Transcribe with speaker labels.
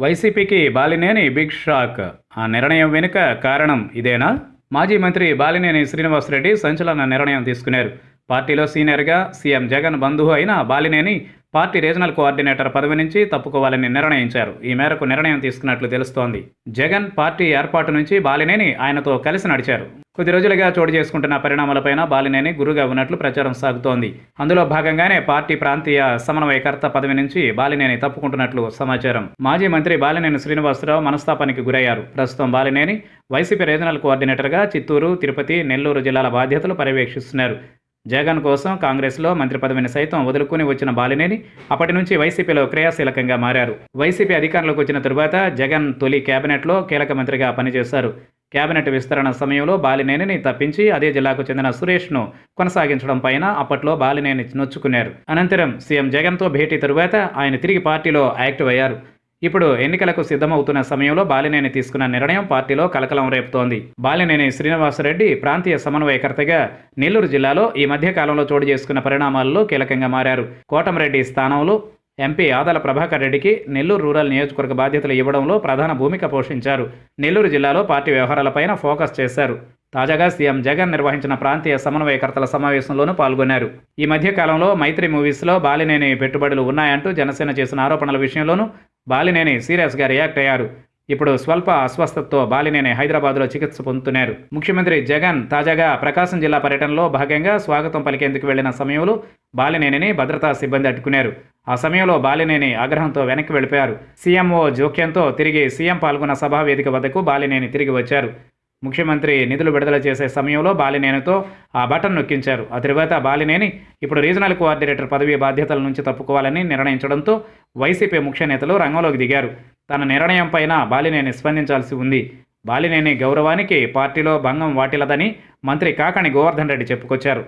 Speaker 1: వైసీపీకి Balineni big shock. ఆ నిర్ణయం వెనుక కారణం ఇదేనా? మాజీ మంత్రి బాలినేని శ్రీనివాసరెడ్డి సంచలన నిర్ణయం తీసుకున్నారు. పార్టీలో సీనియర్గా సీఎం జగన్ బంధువు అయిన బాలినేని పార్టీ రీజనల్ కోఆర్డినేటర్ పదవి నుంచి తప్పుకోవాలని నిర్ణయించారు. ఈ మేరకు నిర్ణయం తీసుకున్నట్లు తెలుస్తోంది. జగన్ పార్టీ ఏర్పాటు నుంచి బాలినేని ఆయనతో కలిసి నడిచారు. కొద్ది రోజులుగా చోటు చేసుకుంటున్న పరిణామాలపైన బాలినేని గురుగా ఉన్నట్లు ప్రచారం సాగుతోంది. అందులో భాగంగానే పార్టీ ప్రాంతీయ సమన్వయకర్త పదవి నుంచి బాలినేని తప్పుకుంటున్నట్లు సమాచారం. మాజీ మంత్రి బాలినేని శ్రీనివాసరావు మనస్తాపానికి గురయ్యారు. ప్రస్తుతం బాలినేని వైసీపీ రీజనల్ కోఆర్డినేటర్గా చిత్తూరు తిరుపతి నెల్లూరు జిల్లాల బాధ్యతలు పర్యవేక్షిస్తున్నారు. జగన్ కోసం కాంగ్రెస్లో మంత్రి పదవిని సైతం వదులుకుని వచ్చిన బాలినేని అప్పటి నుంచి వైసీపీలో క్రియాశీలకంగా మారారు. వైసీపీ అధికారంలోకి వచ్చిన తరువాత జగన్ తొలి కేబినెట్లో కీలక మంత్రిగా పనిచేశారు. కేబినెట్ విస్తరణ సమయంలో బాలినేనిని తప్పించి అదే జిల్లాకు చెందిన సురేష్ను కొనసాగించడం పైన అప్పట్లో బాలినేని నొచ్చుకున్నారు. అనంతరం సీఎం జగన్తో భేటీ తరువాత ఆయన తిరిగి పార్టీలో యాక్టివ్ అయ్యారు. ఇప్పుడు ఎన్నికలకు సిద్ధమవుతున్న సమయంలో బాలినేని తీసుకున్న నిర్ణయం పార్టీలో కలకలం రేపుతోంది. బాలినేని శ్రీనివాసరెడ్డి ప్రాంతీయ సమన్వయకర్తగా నెల్లూరు జిల్లాలో ఈ మధ్య కాలంలో చోటు చేసుకున్న పరిణామాల్లో కీలకంగా మారారు. కోటమిరెడ్డి స్థానంలో ఎంపీ ఆదాల ప్రభాకర్ రెడ్డికి నెల్లూరు రూరల్ నియోజకవర్గ బాధ్యతలు ఇవ్వడంలో ప్రధాన భూమిక పోషించారు. నెల్లూరు జిల్లాలో పార్టీ వ్యవహారాలపైన ఫోకస్ చేశారు. తాజాగా సీఎం జగన్ నిర్వహించిన ప్రాంతీయ సమన్వయకర్తల సమావేశంలోనూ పాల్గొన్నారు. ఈ మధ్యకాలంలో మైత్రి మూవీస్లో బాలినేని పెట్టుబడులు ఉన్నాయంటూ జనసేన చేసిన ఆరోపణల విషయంలోనూ బాలినేని సీరియస్గా రియాక్ట్ అయ్యారు. ఇప్పుడు స్వల్ప అస్వస్థతతో బాలినేని హైదరాబాద్లో చికిత్స పొందుతున్నారు. ముఖ్యమంత్రి జగన్ తాజాగా ప్రకాశం జిల్లా పర్యటనలో భాగంగా స్వాగతం పలికేందుకు వెళ్ళిన సమయంలో బాలినేనిని భద్రతా సిబ్బంది అడ్డుకున్నారు. ఆ సమయంలో బాలినేని ఆగ్రహంతో వెనక్కి వెళ్ళిపోయారు. సీఎంఓ జోక్యంతో తిరిగి సీఎం పాల్గొన్న సభా వేదిక వద్దకు బాలినేని తిరిగి వచ్చారు. ముఖ్యమంత్రి నిధులు విడుదల చేసే సమయంలో బాలినేనితో ఆ బటన్ నొక్కించారు. ఆ తరువాత బాలినేని ఇప్పుడు రీజనల్ కోఆర్డినేటర్ పదవి బాధ్యతల నుంచి తప్పుకోవాలని నిర్ణయించడంతో వైసీపీ ముఖ్య నేతలు రంగంలోకి దిగారు. తన నిర్ణయం పైన బాలినేని స్పందించాల్సి ఉంది. బాలినేని గౌరవానికి పార్టీలో భంగం వాటిల్లదని మంత్రి కాకాణి గోవర్ధన్ రెడ్డి చెప్పుకొచ్చారు.